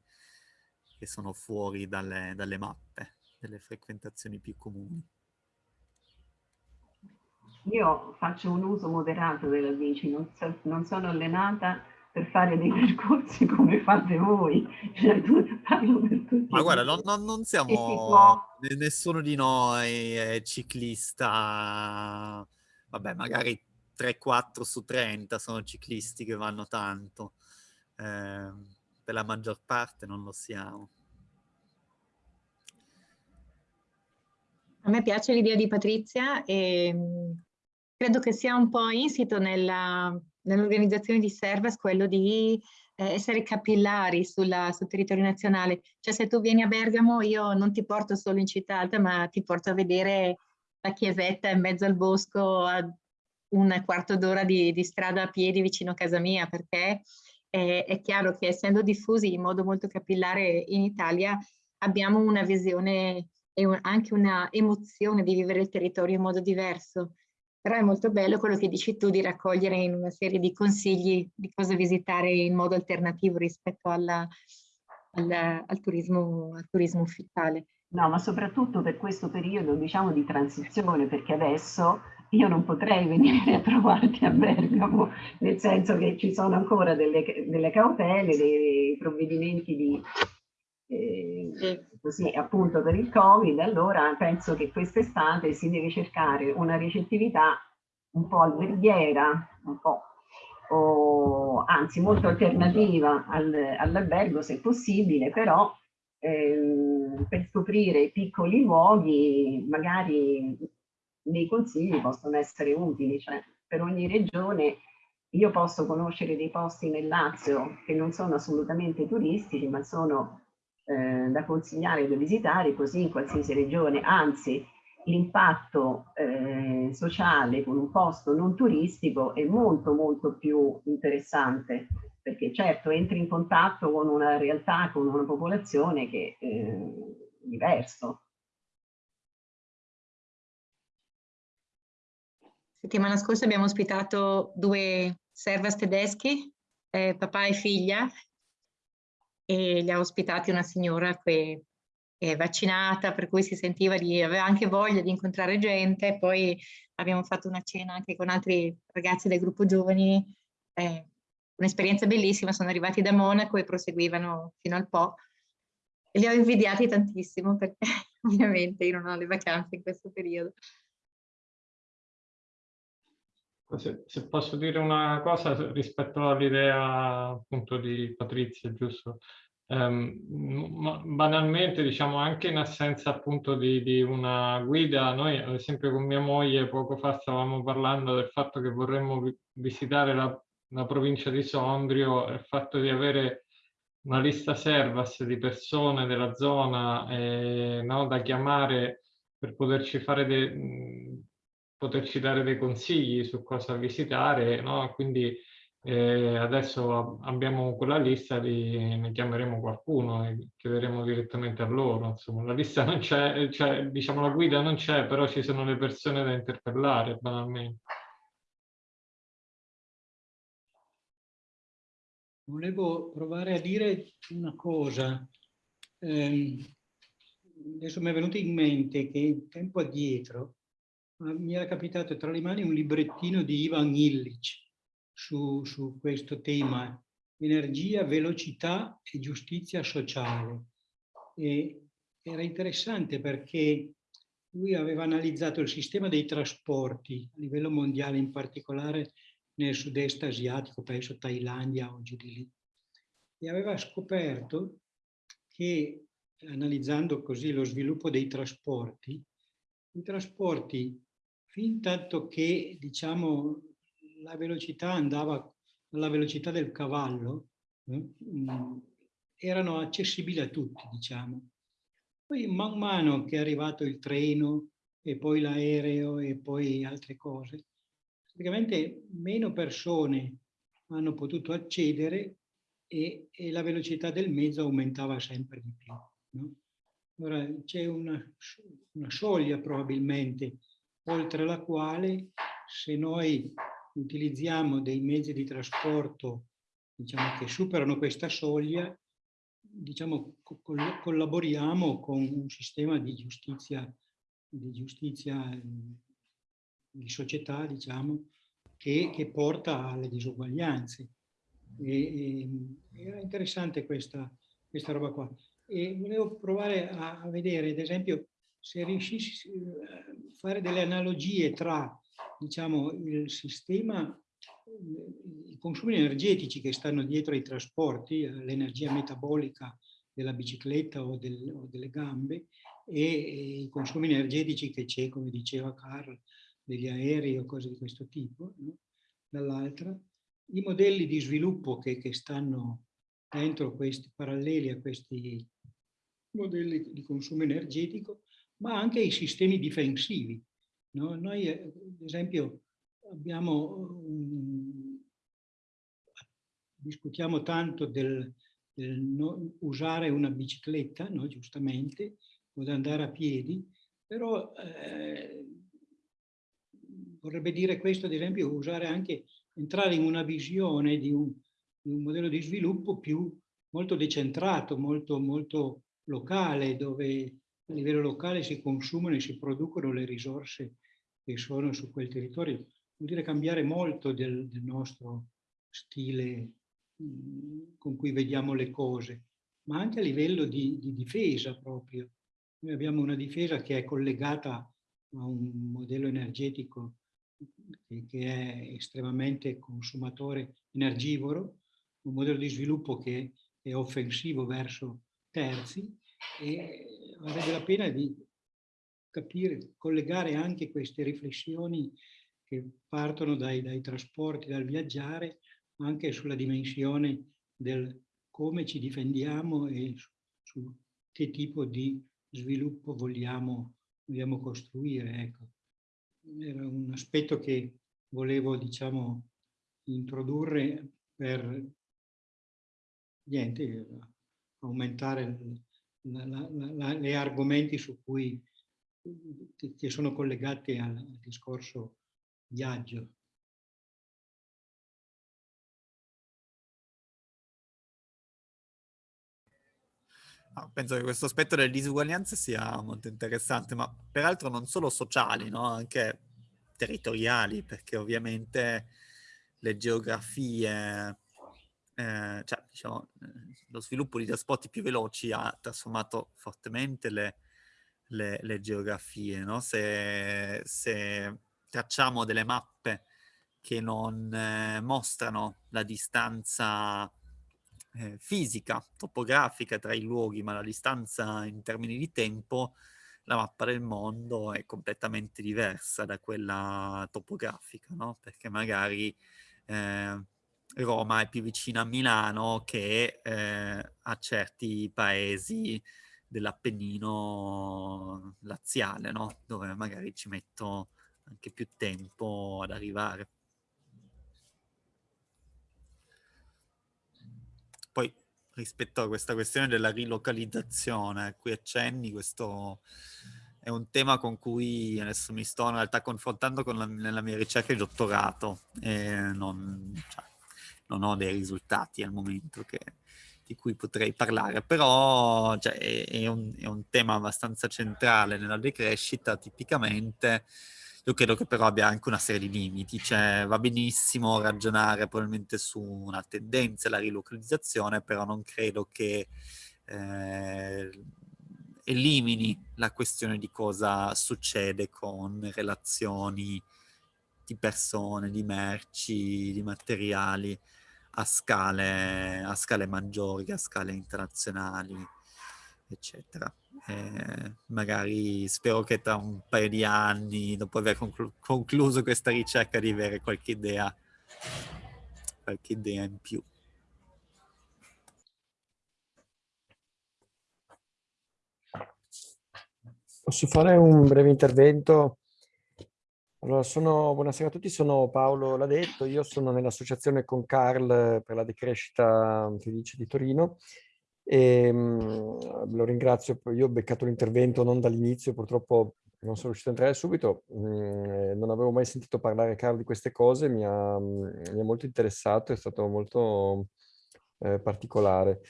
che sono fuori dalle, dalle mappe, delle frequentazioni più comuni. Io faccio un uso moderato della bici, non, so, non sono allenata per fare dei percorsi come fate voi. Cioè, Ma guarda, non, non, non siamo... Può... Nessuno di noi è ciclista... Vabbè, magari 3-4 su 30 sono ciclisti che vanno tanto. Eh, per la maggior parte non lo siamo. A me piace l'idea di Patrizia e credo che sia un po' insito nell'organizzazione di Servas quello di eh, essere capillari sulla, sul territorio nazionale. Cioè se tu vieni a Bergamo io non ti porto solo in città alta ma ti porto a vedere la chiesetta in mezzo al bosco a un quarto d'ora di, di, strada a piedi vicino a casa mia perché è, è chiaro che essendo diffusi in modo molto capillare in Italia abbiamo una visione e anche una emozione di vivere il territorio in modo diverso però è molto bello quello che dici tu di raccogliere in una serie di consigli di cosa visitare in modo alternativo rispetto alla, al, al, turismo, al turismo ufficiale. No, ma soprattutto per questo periodo diciamo di transizione, perché adesso io non potrei venire a trovarti a Bergamo, nel senso che ci sono ancora delle, delle cautele, dei provvedimenti di, eh, così appunto per il Covid, allora penso che quest'estate si deve cercare una ricettività un po' alberghiera, un po' o anzi molto alternativa al, all'albergo se possibile, però eh, per scoprire piccoli luoghi magari dei consigli possono essere utili, cioè per ogni regione io posso conoscere dei posti nel Lazio che non sono assolutamente turistici ma sono eh, da consigliare da visitare così in qualsiasi regione, anzi l'impatto eh, sociale con un posto non turistico è molto molto più interessante perché certo entri in contatto con una realtà, con una popolazione che è eh, diverso. Settimana scorsa abbiamo ospitato due servas tedeschi, eh, papà e figlia, e li ha ospitati una signora che è vaccinata, per cui si sentiva di, aveva anche voglia di incontrare gente, poi abbiamo fatto una cena anche con altri ragazzi del gruppo giovani, eh, un'esperienza bellissima, sono arrivati da Monaco e proseguivano fino al Po. E li ho invidiati tantissimo perché ovviamente io non ho le vacanze in questo periodo. Se, se, posso dire una cosa rispetto all'idea appunto di Patrizia, giusto? Um, banalmente, diciamo, anche in assenza appunto di, di, una guida, noi ad esempio con mia moglie poco fa stavamo parlando del fatto che vorremmo visitare la la provincia di Sondrio, il fatto di avere una lista servas di persone della zona eh, no, da chiamare per poterci, fare de, poterci dare dei consigli su cosa visitare, no? quindi eh, adesso abbiamo quella lista, di, ne chiameremo qualcuno e chiederemo direttamente a loro. Insomma, la lista non c'è, cioè, diciamo la guida non c'è, però ci sono le persone da interpellare banalmente. Volevo provare a dire una cosa. Eh, adesso mi è venuto in mente che tempo addietro mi era capitato tra le mani un librettino di Ivan Illich su, su questo tema, energia, velocità e giustizia sociale. E era interessante perché lui aveva analizzato il sistema dei trasporti a livello mondiale, in particolare nel sud-est asiatico, penso Thailandia o giù di lì, e aveva scoperto che, analizzando così lo sviluppo dei trasporti, i trasporti, fin tanto che, diciamo, la velocità andava alla velocità del cavallo, eh, erano accessibili a tutti, diciamo. Poi man mano che è arrivato il treno e poi l'aereo e poi altre cose, praticamente meno persone hanno potuto accedere e, e la velocità del mezzo aumentava sempre di più. No? Ora c'è una, una soglia probabilmente oltre la quale se noi utilizziamo dei mezzi di trasporto diciamo, che superano questa soglia, diciamo, collaboriamo con un sistema di giustizia, di giustizia di società, diciamo, che, che porta alle disuguaglianze. E, e, era interessante questa, questa roba qua. E volevo provare a, a vedere, ad esempio, se riuscissi a fare delle analogie tra diciamo, il sistema, i consumi energetici che stanno dietro ai trasporti, l'energia metabolica della bicicletta o, del, o delle gambe e, e, i consumi energetici che c'è, come diceva Carl, degli aerei o cose di questo tipo, no? dall'altra, i modelli di sviluppo che, che stanno dentro questi paralleli a questi modelli di consumo energetico, ma anche i sistemi difensivi. No? Noi, ad esempio, abbiamo, um, discutiamo tanto del, del no, usare una bicicletta, no? giustamente, o da andare a piedi, però eh, vorrebbe dire questo, ad esempio, usare anche, entrare in una visione di un, di un modello di sviluppo più molto decentrato, molto, molto locale, dove a livello locale si consumano e si producono le risorse che sono su quel territorio. Vuol dire cambiare molto del, del nostro stile con cui vediamo le cose, ma anche a livello di, di difesa proprio. Noi abbiamo una difesa che è collegata a un modello energetico che è estremamente consumatore energivoro, un modello di sviluppo che è offensivo verso terzi e varrebbe la pena di capire, collegare anche queste riflessioni che partono dai, dai trasporti, dal viaggiare, anche sulla dimensione del come ci difendiamo e su, su che tipo di sviluppo vogliamo, vogliamo costruire. Ecco era un aspetto che volevo, diciamo, introdurre per niente, aumentare gli argomenti su cui, che sono collegati al, al discorso viaggio. penso che questo aspetto delle disuguaglianze sia molto interessante, ma peraltro non solo sociali, no? anche territoriali, perché ovviamente le geografie, eh, cioè diciamo, lo sviluppo di trasporti più veloci ha trasformato fortemente le, le, le geografie. No? Se, se, tracciamo delle mappe che non eh, mostrano la distanza eh, fisica, topografica tra i luoghi, ma la distanza in termini di tempo, la mappa del mondo è completamente diversa da quella topografica, no? Perché magari eh, Roma è più vicina a Milano che eh, a certi paesi dell'Appennino laziale, no? dove magari ci metto anche più tempo ad arrivare. Poi rispetto a questa questione della rilocalizzazione a cui accenni, questo è un tema con cui adesso mi sto in realtà confrontando con la, nella mia ricerca di dottorato e non, cioè, non ho dei risultati al momento che, di cui potrei parlare, però cioè, è, è, un, è, un, tema abbastanza centrale nella decrescita, tipicamente. Io credo che però abbia anche una serie di limiti, cioè va benissimo ragionare probabilmente su una tendenza alla rilocalizzazione, però non credo che eh, elimini la questione di cosa succede con relazioni di persone, di merci, di materiali a scale, a scale maggiori, a scale internazionali, eccetera. Eh, magari spero che tra un paio di anni, dopo aver conclu concluso questa ricerca, di avere qualche idea, qualche idea in più. Posso fare un breve intervento? Allora, sono, buonasera a tutti, sono Paolo Ladetto, io sono nell'associazione con Carl per la decrescita felice di Torino e mh, lo ringrazio, io ho beccato l'intervento non dall'inizio, purtroppo non sono riuscito a entrare subito, mh, non avevo mai sentito parlare Carl di queste cose, mi ha, mi ha molto interessato, è stato molto eh, particolare.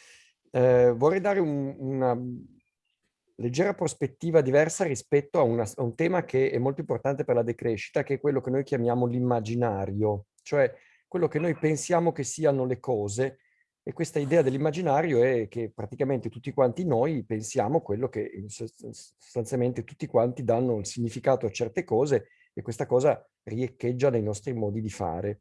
Eh, vorrei dare un, una leggera prospettiva diversa rispetto a, una, a, un tema che è molto importante per la decrescita, che è quello che noi chiamiamo l'immaginario, cioè quello che noi pensiamo che siano le cose e questa idea dell'immaginario è che praticamente tutti quanti noi pensiamo quello che sostanzialmente tutti quanti danno il significato a certe cose e questa cosa riecheggia nei nostri modi di fare.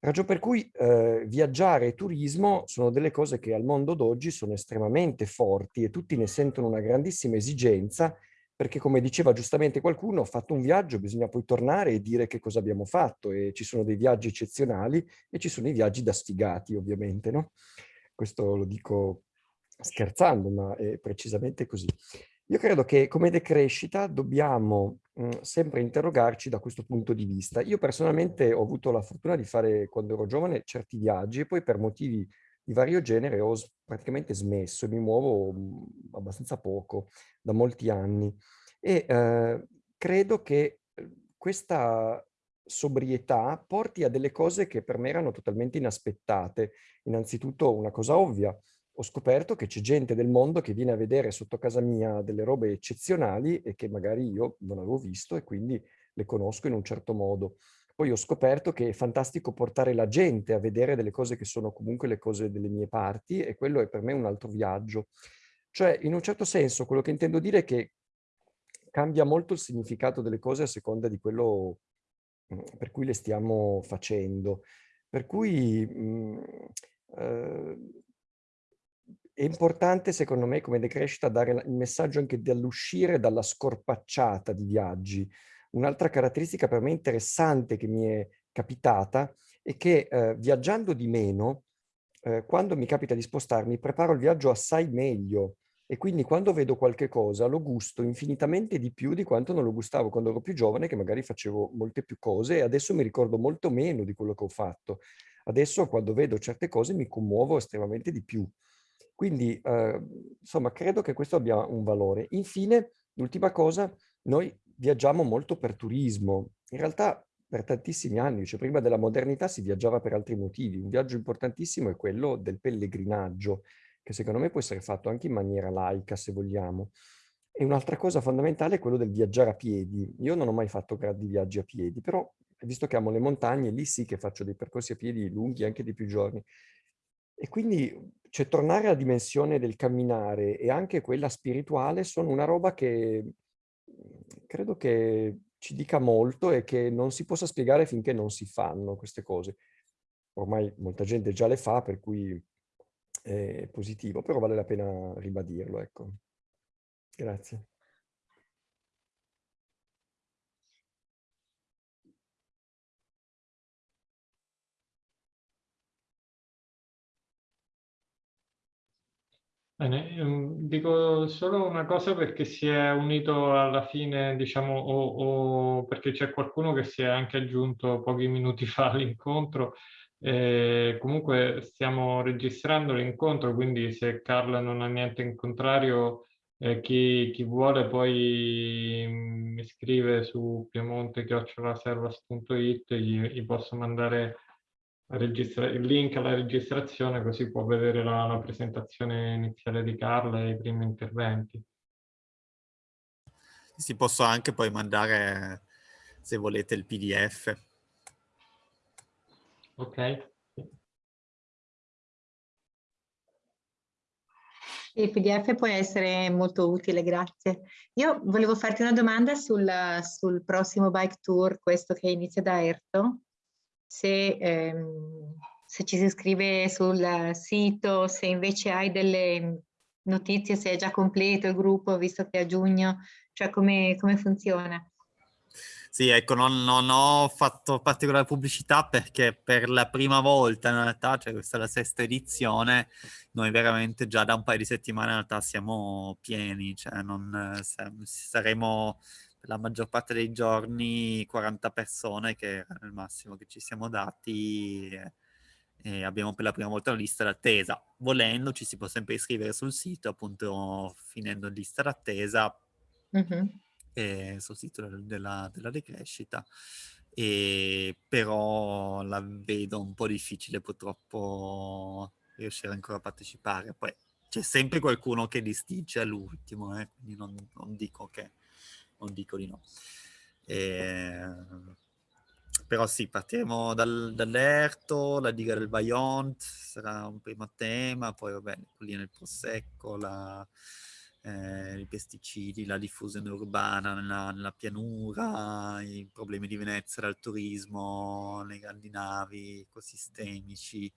Ragion per cui eh, viaggiare e turismo sono delle cose che al mondo d'oggi sono estremamente forti e tutti ne sentono una grandissima esigenza perché come diceva giustamente qualcuno, ho fatto un viaggio, bisogna poi tornare e dire che cosa abbiamo fatto e ci sono dei viaggi eccezionali e ci sono i viaggi da sfigati ovviamente, no? Questo lo dico scherzando, ma è precisamente così. Io credo che come decrescita dobbiamo mh, mhmm, sempre interrogarci da questo punto di vista. Io personalmente ho avuto la fortuna di fare, quando ero giovane, certi viaggi e poi per motivi di vario genere ho praticamente smesso e mi muovo mhmm, abbastanza poco, da molti anni. E eh, credo che uhm, questa sobrietà porti a delle cose che per me erano totalmente inaspettate. Innanzitutto una cosa ovvia, ho scoperto che c'è gente del mondo che viene a vedere sotto casa mia delle robe eccezionali e che magari io non avevo visto e quindi le conosco in un certo modo. Poi ho scoperto che è fantastico portare la gente a vedere delle cose che sono comunque le cose delle mie parti e quello è per me un altro viaggio. Cioè, in un certo senso, quello che intendo dire è che cambia molto il significato delle cose a seconda di quello mm, per cui le stiamo facendo. Per cui mh, mm, eh, è importante, secondo me, come decrescita, dare il messaggio anche dell'uscire dalla scorpacciata di viaggi, Un'altra caratteristica per me interessante che mi è capitata è che eh, viaggiando di meno, eh, quando mi capita di spostarmi, preparo il viaggio assai meglio e quindi quando vedo qualche cosa lo gusto infinitamente di più di quanto non lo gustavo quando ero più giovane che magari facevo molte più cose e adesso mi ricordo molto meno di quello che ho fatto. Adesso quando vedo certe cose mi commuovo estremamente di più. Quindi, eh, insomma, credo che questo abbia un valore. Infine, l'ultima cosa, noi viaggiamo molto per turismo. In realtà per tantissimi anni, cioè prima della modernità si viaggiava per altri motivi. Un viaggio importantissimo è quello del pellegrinaggio, che secondo me può essere fatto anche in maniera laica, se vogliamo. E un'altra cosa fondamentale è quello del viaggiare a piedi. Io non ho mai fatto grandi viaggi a piedi, però visto che amo le montagne, lì sì che faccio dei percorsi a piedi lunghi, anche di più giorni. E quindi cioè, tornare alla dimensione del camminare e anche quella spirituale sono una roba che credo che ci dica molto e che non si possa spiegare finché non si fanno queste cose. Ormai molta gente già le fa, per cui è positivo, però vale la pena ribadirlo. Ecco. Grazie. Bene, ehm, dico solo una cosa perché si è unito alla fine, diciamo, o, o perché c'è qualcuno che si è anche aggiunto pochi minuti fa all'incontro. Eh, comunque stiamo registrando l'incontro, quindi se Carla non ha niente in contrario, eh, chi, chi, vuole poi mm, mi scrive su piemonte.it, gli, gli posso mandare il link alla registrazione così può vedere la, la, presentazione iniziale di Carla e i primi interventi. Si posso anche poi mandare, se volete, il PDF. Ok. Il PDF può essere molto utile, grazie. Io volevo farti una domanda sul, sul prossimo bike tour, questo che inizia da Erto se, ehm, se ci si iscrive sul sito, se invece hai delle notizie, se è già completo il gruppo, visto che è a giugno, cioè come, come funziona? Sì, ecco, non, non, ho fatto particolare pubblicità perché per la prima volta in realtà, cioè questa è la sesta edizione, noi veramente già da un paio di settimane in realtà siamo pieni, cioè non saremo la maggior parte dei giorni 40 persone che era il massimo che ci siamo dati e, e abbiamo per la prima volta una lista d'attesa. Volendo ci si può sempre iscrivere sul sito, appunto finendo in lista d'attesa mm -hmm. sul sito della, della decrescita. E però la vedo un po' difficile purtroppo riuscire ancora a partecipare. Poi c'è sempre qualcuno che distince all'ultimo, eh? quindi non, non dico che non dico di no. E, ehm, però sì, partiremo dal, dall'Erto, la diga del Vajont sarà un primo tema, poi vabbè, quelli nel Prosecco, la, eh, i pesticidi, la diffusione urbana nella, nella, pianura, i problemi di Venezia dal turismo, le grandi navi ecosistemici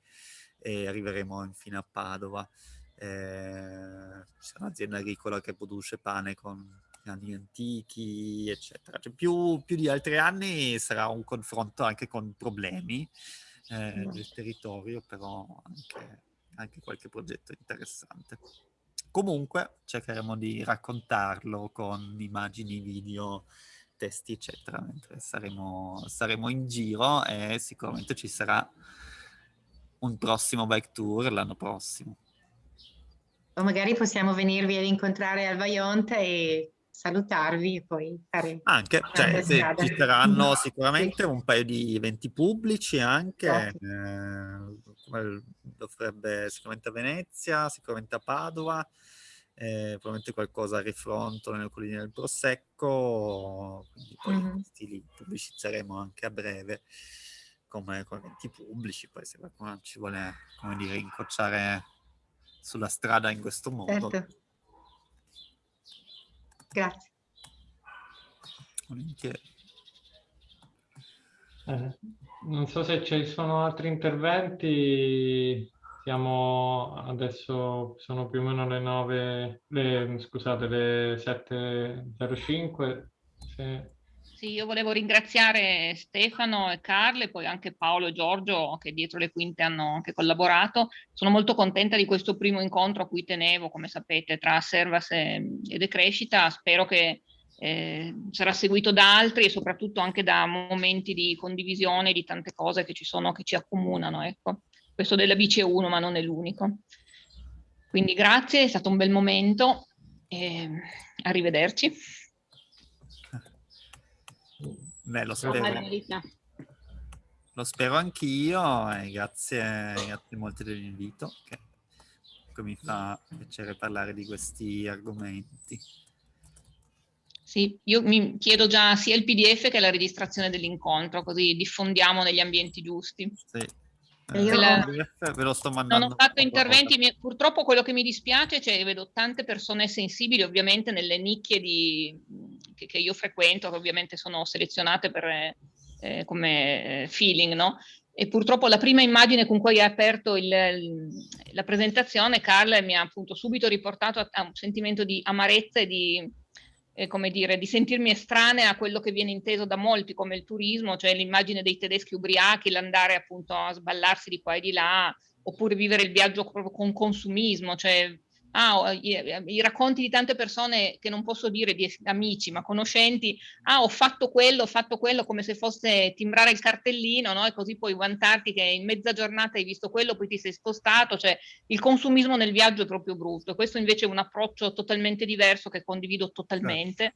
e arriveremo infine a Padova. Eh, c'è un'azienda agricola che produce pane con anni antichi, eccetera. Cioè, più, più, di altri anni sarà un confronto anche con problemi eh, del territorio, però anche, anche qualche progetto interessante. Comunque cercheremo di raccontarlo con immagini, video, testi, eccetera, mentre saremo, saremo in giro e sicuramente ci sarà un prossimo bike tour l'anno prossimo. O magari possiamo venirvi ad incontrare al Vaionte e salutarvi e poi fare anche cioè, se ci saranno sicuramente un paio di eventi pubblici anche esatto. eh, dovrebbe sicuramente a Venezia sicuramente a Padova eh, probabilmente qualcosa a Rifronto nelle colline del Prosecco quindi poi mm -hmm. li pubblicizzeremo anche a breve come, come eventi pubblici poi se qualcuno ci vuole come dire incrociare sulla strada in questo modo certo Grazie. Eh, non so se ci sono altri interventi. Siamo adesso, sono più o meno le 9, le, scusate, le 7.05. Se... Sì, io volevo ringraziare Stefano e Carle, poi anche Paolo e Giorgio che dietro le quinte hanno anche collaborato. Sono molto contenta di questo primo incontro a cui tenevo, come sapete, tra Servas e, e Decrescita. Spero che eh, sarà seguito da altri e soprattutto anche da momenti di condivisione di tante cose che ci sono, che ci accomunano. Ecco. Questo della bici è uno, ma non è l'unico. Quindi grazie, è stato un bel momento. E arrivederci. Beh, lo spero. Lo spero anch'io e grazie, grazie molte dell'invito che mi fa piacere parlare di questi argomenti. Sì, io mi chiedo già sia il PDF che la registrazione dell'incontro, così diffondiamo negli ambienti giusti. Sì, io la... ve lo sto mandando. Non ho fatto interventi, mi... purtroppo quello che mi dispiace, cioè vedo tante persone sensibili ovviamente nelle nicchie di... che, che, io frequento, che ovviamente sono selezionate per, eh, come eh, feeling, no? E purtroppo la prima immagine con cui hai aperto il, il, la presentazione, Carla, mi ha appunto subito riportato a, a un sentimento di amarezza e di, eh, come dire, di sentirmi estranea a quello che viene inteso da molti come il turismo, cioè l'immagine dei tedeschi ubriachi, l'andare appunto a sballarsi di qua e di là, oppure vivere il viaggio proprio con consumismo, cioè ah, i, i, racconti di tante persone che non posso dire di amici, ma conoscenti, ah, ho fatto quello, ho fatto quello, come se fosse timbrare il cartellino, no? E così puoi vantarti che in mezza giornata hai visto quello, poi ti sei spostato, cioè il consumismo nel viaggio è proprio brutto. Questo invece è un approccio totalmente diverso che condivido totalmente.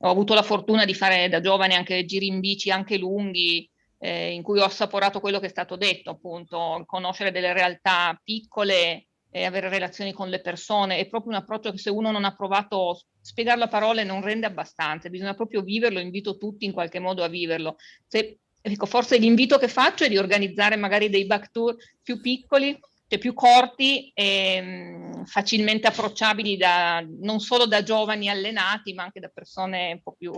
Ho avuto la fortuna di fare da giovane anche giri in bici, anche lunghi, eh, in cui ho assaporato quello che è stato detto, appunto, conoscere delle realtà piccole e avere relazioni con le persone, è proprio un approccio che se uno non ha provato, spiegarlo a parole non rende abbastanza, bisogna proprio viverlo, invito tutti in qualche modo a viverlo. Se, ecco, forse l'invito che faccio è di organizzare magari dei back tour più piccoli, cioè più corti e mh, facilmente approcciabili da, non solo da giovani allenati, ma anche da persone un po' più...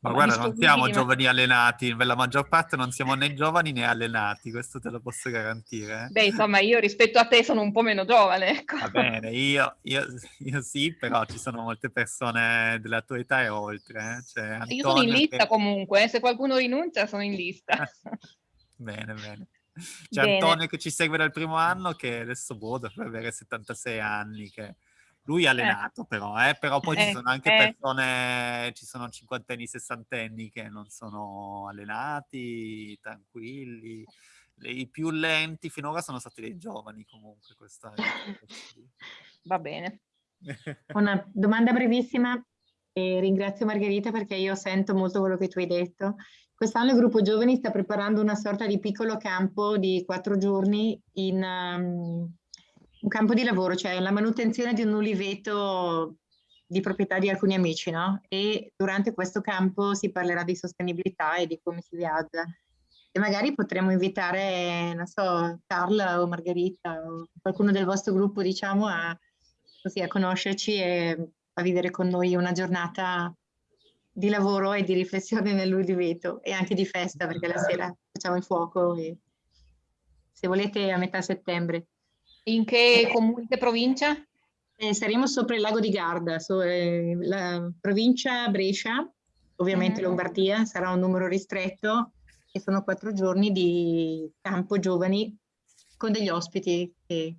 Ma guarda, non siamo giovani allenati, per la maggior parte non siamo né giovani né allenati, questo te lo posso garantire. Eh? Beh, insomma, io rispetto a te sono un po' meno giovane, ecco. Va bene, io, io, io sì, però ci sono molte persone della tua età e oltre. Eh? Cioè, io sono in lista che... comunque, eh? se qualcuno rinuncia sono in lista. bene, bene. C'è Bene. Antonio che ci segue dal primo anno che adesso boh, dovrebbe avere 76 anni, che lui è eh. allenato eh. però, eh? però poi eh, ci sono anche eh. persone, ci sono cinquantenni, sessantenni che non sono allenati, tranquilli. I più lenti finora sono stati dei giovani comunque. Questa Va bene. Una domanda brevissima e ringrazio Margherita perché io sento molto quello che tu hai detto Quest'anno il gruppo giovani sta preparando una sorta di piccolo campo di quattro giorni in um, un campo di lavoro, cioè la manutenzione di un uliveto di proprietà di alcuni amici, no? E durante questo campo si parlerà di sostenibilità e di come si viaggia. E magari potremmo invitare, non so, Carla o Margherita o qualcuno del vostro gruppo, diciamo, a, così, a conoscerci e a vivere con noi una giornata di lavoro e di riflessione nell'udiveto e anche di festa perché la sera facciamo il fuoco e se volete a metà settembre. In che comune, che provincia? Eh, saremo sopra il lago di Garda, so, eh, la provincia Brescia, ovviamente mm. Lombardia, sarà un numero ristretto e sono quattro giorni di campo giovani con degli ospiti che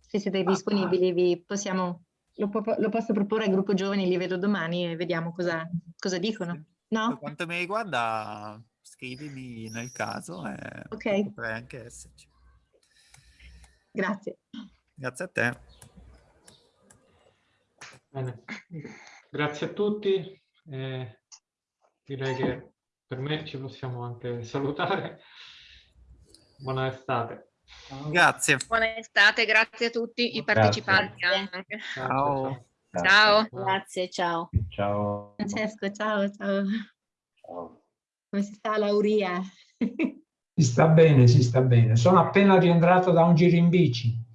se siete disponibili vi possiamo lo, lo, posso proporre al gruppo giovani, li vedo domani e vediamo cosa, cosa dicono. No? Per quanto mi riguarda, scrivimi nel caso e okay. potrei anche esserci. Grazie. Grazie a te. Bene. Grazie a tutti. Eh, direi che per me ci possiamo anche salutare. Buona estate. Grazie. Buona estate, grazie a tutti i partecipanti grazie. Ciao. Ciao. ciao. Grazie, ciao. Ciao. Francesco, ciao, ciao. Ciao. Come si sta Lauria? Si sta bene, si sta bene. Sono appena rientrato da un giro in bici.